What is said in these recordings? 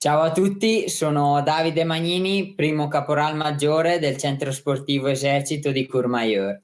Ciao a tutti, sono Davide Magnini, primo caporal maggiore del Centro Sportivo Esercito di Courmayeur.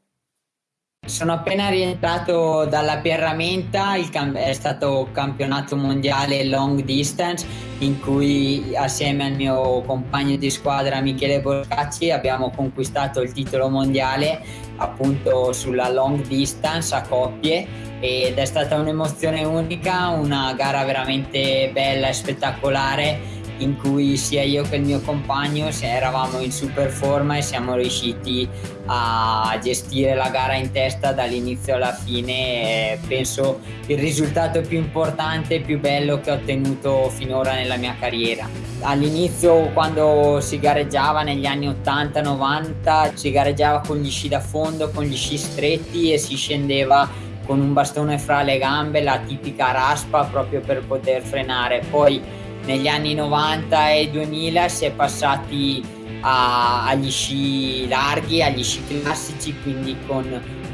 Sono appena rientrato dalla Pierramenta, è stato campionato mondiale long distance in cui assieme al mio compagno di squadra Michele Borcacci abbiamo conquistato il titolo mondiale appunto sulla long distance a coppie ed è stata un'emozione unica, una gara veramente bella e spettacolare in cui sia io che il mio compagno eravamo in super forma e siamo riusciti a gestire la gara in testa dall'inizio alla fine. Penso il risultato più importante e più bello che ho ottenuto finora nella mia carriera. All'inizio quando si gareggiava negli anni 80-90 si gareggiava con gli sci da fondo con gli sci stretti e si scendeva con un bastone fra le gambe la tipica raspa proprio per poter frenare poi negli anni 90 e 2000 si è passati a, agli sci larghi, agli sci classici, quindi con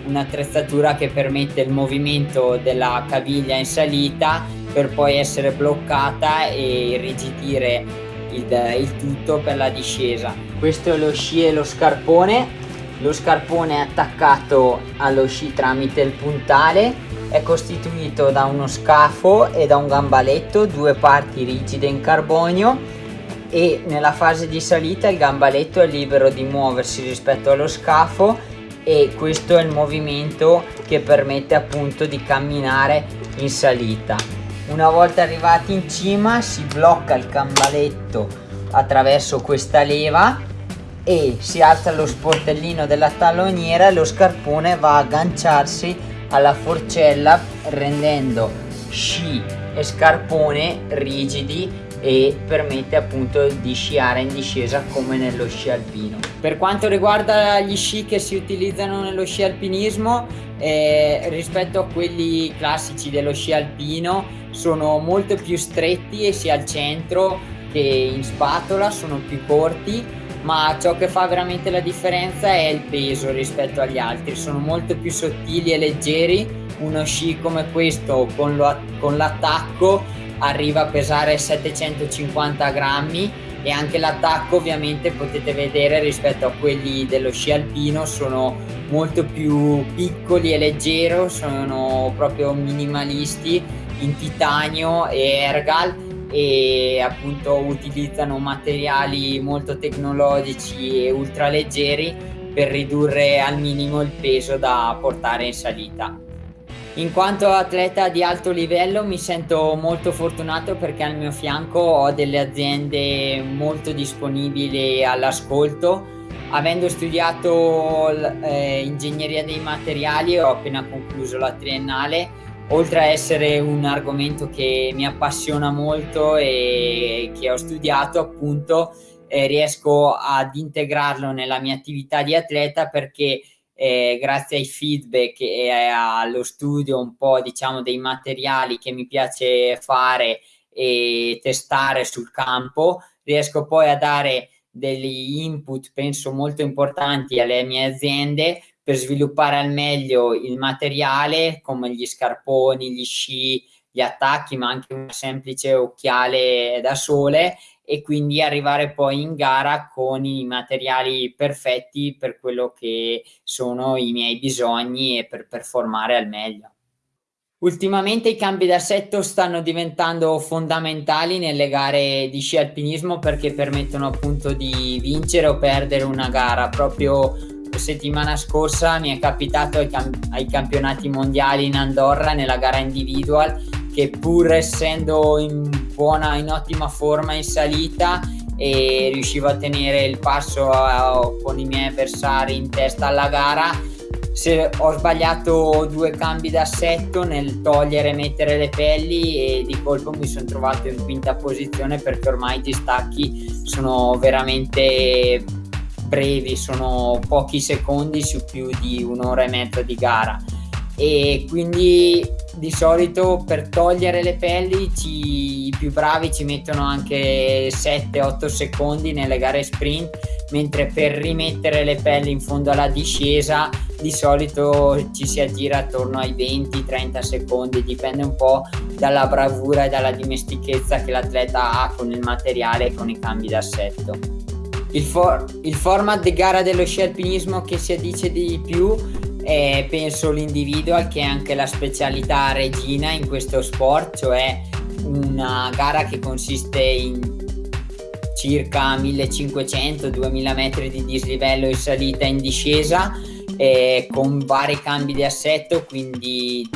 un'attrezzatura che permette il movimento della caviglia in salita per poi essere bloccata e irrigidire il, il tutto per la discesa. Questo è lo sci e lo scarpone, lo scarpone è attaccato allo sci tramite il puntale è costituito da uno scafo e da un gambaletto, due parti rigide in carbonio e nella fase di salita il gambaletto è libero di muoversi rispetto allo scafo e questo è il movimento che permette appunto di camminare in salita. Una volta arrivati in cima si blocca il gambaletto attraverso questa leva e si alza lo sportellino della talloniera e lo scarpone va a agganciarsi alla forcella rendendo sci e scarpone rigidi e permette appunto di sciare in discesa come nello sci alpino. Per quanto riguarda gli sci che si utilizzano nello sci alpinismo eh, rispetto a quelli classici dello sci alpino sono molto più stretti e sia al centro che in spatola, sono più corti ma ciò che fa veramente la differenza è il peso rispetto agli altri, sono molto più sottili e leggeri, uno sci come questo con, l'attacco arriva a pesare 750 grammi e anche l'attacco ovviamente potete vedere rispetto a quelli dello sci alpino sono molto più piccoli e leggero, sono proprio minimalisti in titanio e ergal e appunto utilizzano materiali molto tecnologici e ultraleggeri per ridurre al minimo il peso da portare in salita. In quanto atleta di alto livello mi sento molto fortunato perché al mio fianco ho delle aziende molto disponibili all'ascolto. Avendo studiato eh, ingegneria dei materiali ho appena concluso la triennale oltre a essere un argomento che mi appassiona molto e che ho studiato appunto eh, riesco ad integrarlo nella mia attività di atleta perché eh, grazie ai feedback e allo studio un po' diciamo dei materiali che mi piace fare e testare sul campo riesco poi a dare degli input penso molto importanti alle mie aziende per sviluppare al meglio il materiale come gli scarponi, gli sci, gli attacchi, ma anche un semplice occhiale da sole e quindi arrivare poi in gara con i materiali perfetti per quello che sono i miei bisogni e per performare al meglio. Ultimamente i cambi d'assetto stanno diventando fondamentali nelle gare di sci alpinismo perché permettono appunto di vincere o perdere una gara proprio settimana scorsa mi è capitato ai, camp ai campionati mondiali in Andorra nella gara individual che pur essendo in buona, in ottima forma in salita e riuscivo a tenere il passo a, con i miei avversari in testa alla gara se ho sbagliato due cambi d'assetto nel togliere e mettere le pelli e di colpo mi sono trovato in quinta posizione perché ormai i distacchi sono veramente brevi, sono pochi secondi su più di un'ora e mezza di gara e quindi di solito per togliere le pelli ci, i più bravi ci mettono anche 7-8 secondi nelle gare sprint, mentre per rimettere le pelli in fondo alla discesa di solito ci si aggira attorno ai 20-30 secondi, dipende un po' dalla bravura e dalla dimestichezza che l'atleta ha con il materiale e con i cambi d'assetto. Il, for il format di gara dello sci alpinismo che si addice di più è penso l'individual che è anche la specialità regina in questo sport, cioè una gara che consiste in circa 1500-2000 metri di dislivello in salita e in discesa eh, con vari cambi di assetto, quindi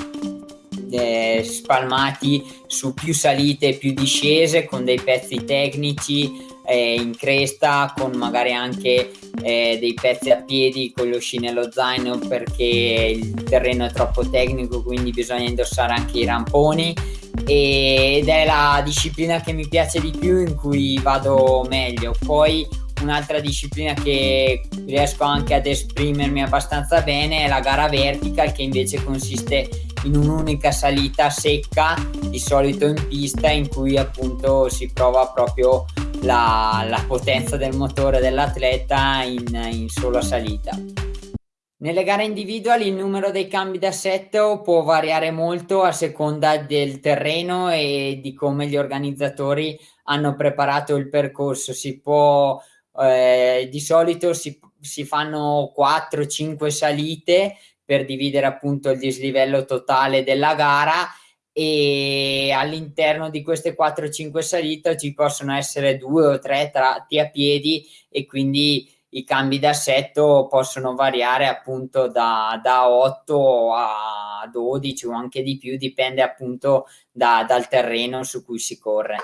eh, spalmati su più salite e più discese con dei pezzi tecnici eh, in cresta con magari anche eh, dei pezzi a piedi con lo sci nello zaino perché il terreno è troppo tecnico quindi bisogna indossare anche i ramponi. Ed è la disciplina che mi piace di più in cui vado meglio. Poi un'altra disciplina che riesco anche ad esprimermi abbastanza bene è la gara vertical che invece consiste in un'unica salita secca di solito in pista in cui appunto si prova proprio la, la potenza del motore dell'atleta in, in sola salita. Nelle gare individuali il numero dei cambi d'assetto può variare molto a seconda del terreno e di come gli organizzatori hanno preparato il percorso. Si può, eh, di solito si, si fanno 4-5 salite per dividere appunto il dislivello totale della gara e all'interno di queste 4-5 salite ci possono essere due o tre tratti a piedi e quindi i cambi d'assetto possono variare appunto da, da 8 a 12 o anche di più, dipende appunto da, dal terreno su cui si corre.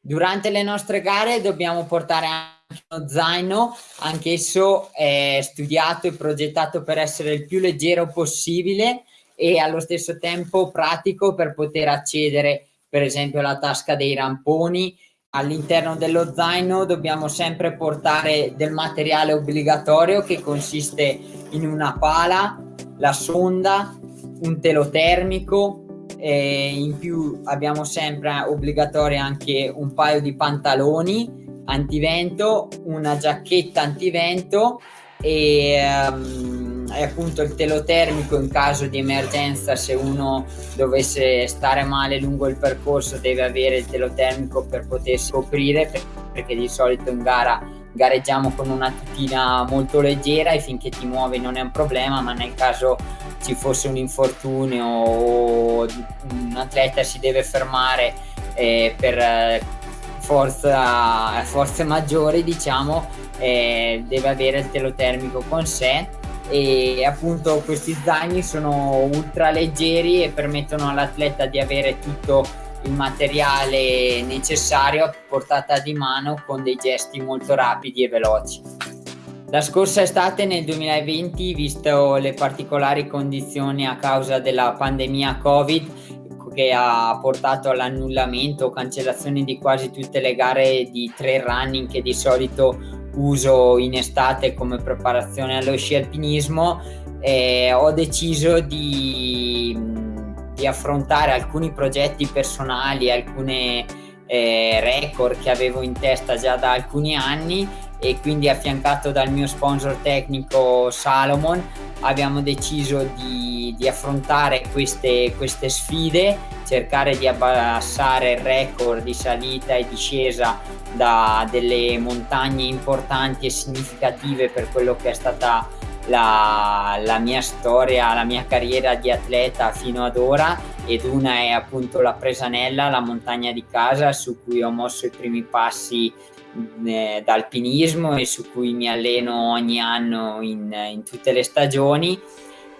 Durante le nostre gare dobbiamo portare anche uno zaino, anch'esso è studiato e progettato per essere il più leggero possibile e allo stesso tempo pratico per poter accedere per esempio alla tasca dei ramponi. All'interno dello zaino dobbiamo sempre portare del materiale obbligatorio che consiste in una pala la sonda un telo termico e in più abbiamo sempre obbligatorio anche un paio di pantaloni antivento una giacchetta antivento e um, è appunto il telotermico in caso di emergenza se uno dovesse stare male lungo il percorso deve avere il telotermico per potersi coprire perché di solito in gara gareggiamo con una tutina molto leggera e finché ti muovi non è un problema ma nel caso ci fosse un infortunio o un atleta si deve fermare eh, per eh, forza, forze maggiori diciamo eh, deve avere il telotermico con sé e appunto questi zaini sono ultra leggeri e permettono all'atleta di avere tutto il materiale necessario a portata di mano con dei gesti molto rapidi e veloci. La scorsa estate nel 2020, visto le particolari condizioni a causa della pandemia Covid, che ha portato all'annullamento o cancellazione di quasi tutte le gare di trail running che di solito uso in estate come preparazione allo sci alpinismo eh, ho deciso di, di, affrontare alcuni progetti personali, alcune eh, record che avevo in testa già da alcuni anni e quindi affiancato dal mio sponsor tecnico Salomon abbiamo deciso di, di affrontare queste, queste sfide, cercare di abbassare il record di salita e discesa da delle montagne importanti e significative per quello che è stata la, la, mia storia, la mia carriera di atleta fino ad ora. Ed una è appunto la Presanella, la montagna di casa su cui ho mosso i primi passi eh, da alpinismo e su cui mi alleno ogni anno in, in tutte le stagioni.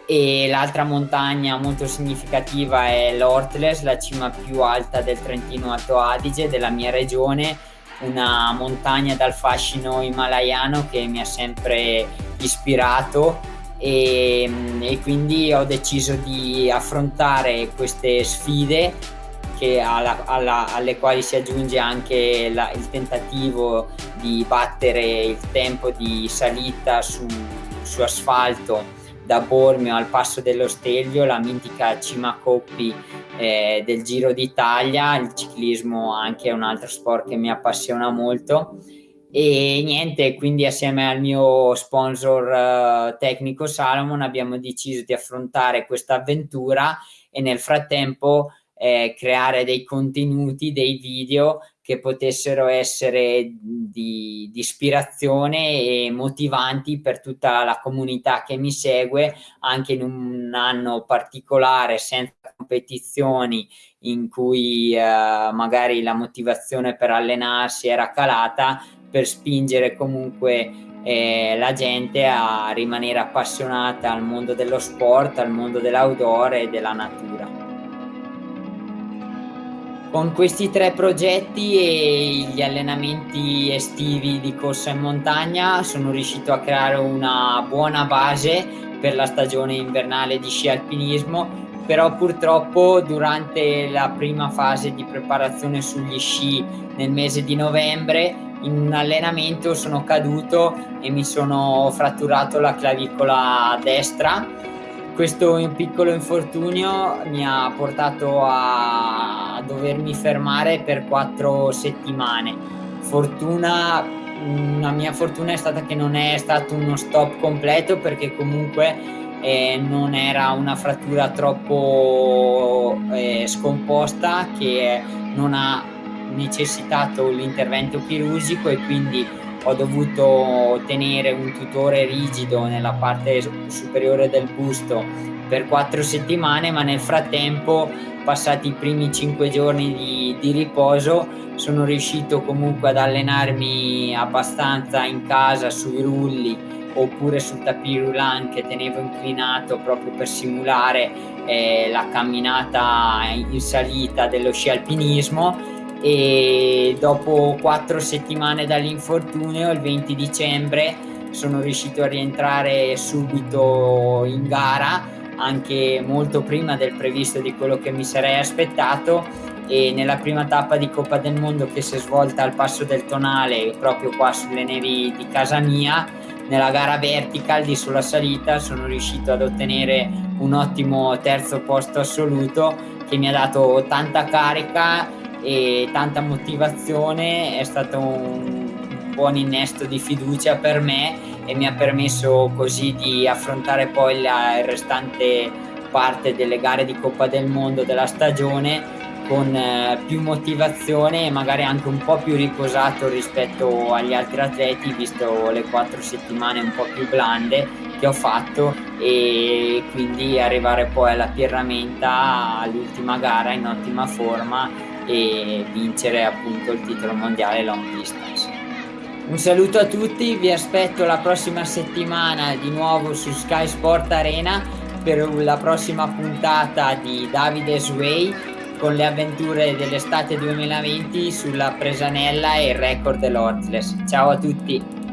E l'altra montagna molto significativa è l'Ortles, la cima più alta del Trentino Alto Adige della mia regione, una montagna dal fascino himalayano che mi ha sempre ispirato. E, e quindi ho deciso di affrontare queste sfide alla, alla, alle quali si aggiunge anche la, il tentativo di battere il tempo di salita su, su asfalto da Bormio al Passo dello Stelvio, la mitica cima coppi eh, del Giro d'Italia, il ciclismo anche è un altro sport che mi appassiona molto. E niente, quindi assieme al mio sponsor uh, tecnico Salomon abbiamo deciso di affrontare questa avventura e nel frattempo eh, creare dei contenuti, dei video che potessero essere di, di, ispirazione e motivanti per tutta la comunità che mi segue anche in un anno particolare senza competizioni in cui eh, magari la motivazione per allenarsi era calata per spingere comunque eh, la gente a rimanere appassionata al mondo dello sport, al mondo dell'outdoor e della natura. Con questi tre progetti e gli allenamenti estivi di corsa in montagna sono riuscito a creare una buona base per la stagione invernale di sci alpinismo però purtroppo durante la prima fase di preparazione sugli sci nel mese di novembre in un allenamento sono caduto e mi sono fratturato la clavicola destra. Questo piccolo infortunio mi ha portato a dovermi fermare per quattro settimane. Fortuna, la mia fortuna è stata che non è stato uno stop completo perché comunque eh, non era una frattura troppo eh, scomposta che non ha necessitato l'intervento chirurgico e quindi ho dovuto tenere un tutore rigido nella parte superiore del busto per quattro settimane, ma nel frattempo, passati i primi cinque giorni di, di riposo, sono riuscito comunque ad allenarmi abbastanza in casa sui rulli oppure sul tapis roulant che tenevo inclinato proprio per simulare eh, la camminata in salita dello sci alpinismo e dopo quattro settimane dall'infortunio, il 20 dicembre, sono riuscito a rientrare subito in gara, anche molto prima del previsto di quello che mi sarei aspettato. E nella prima tappa di Coppa del Mondo che si è svolta al Passo del Tonale, proprio qua sulle nevi di casa mia, nella gara vertical di sulla salita sono riuscito ad ottenere un ottimo terzo posto assoluto che mi ha dato tanta carica e tanta motivazione, è stato un buon innesto di fiducia per me e mi ha permesso così di affrontare poi la restante parte delle gare di Coppa del Mondo della stagione con eh, più motivazione e magari anche un po' più riposato rispetto agli altri atleti visto le quattro settimane un po' più blande che ho fatto e quindi arrivare poi alla Pierramenta all'ultima gara in ottima forma e vincere appunto il titolo mondiale long distance. Un saluto a tutti, vi aspetto la prossima settimana di nuovo su Sky Sport Arena per la prossima puntata di Davide Sway con le avventure dell'estate 2020 sulla Presanella e il record dell'Ortles. Ciao a tutti!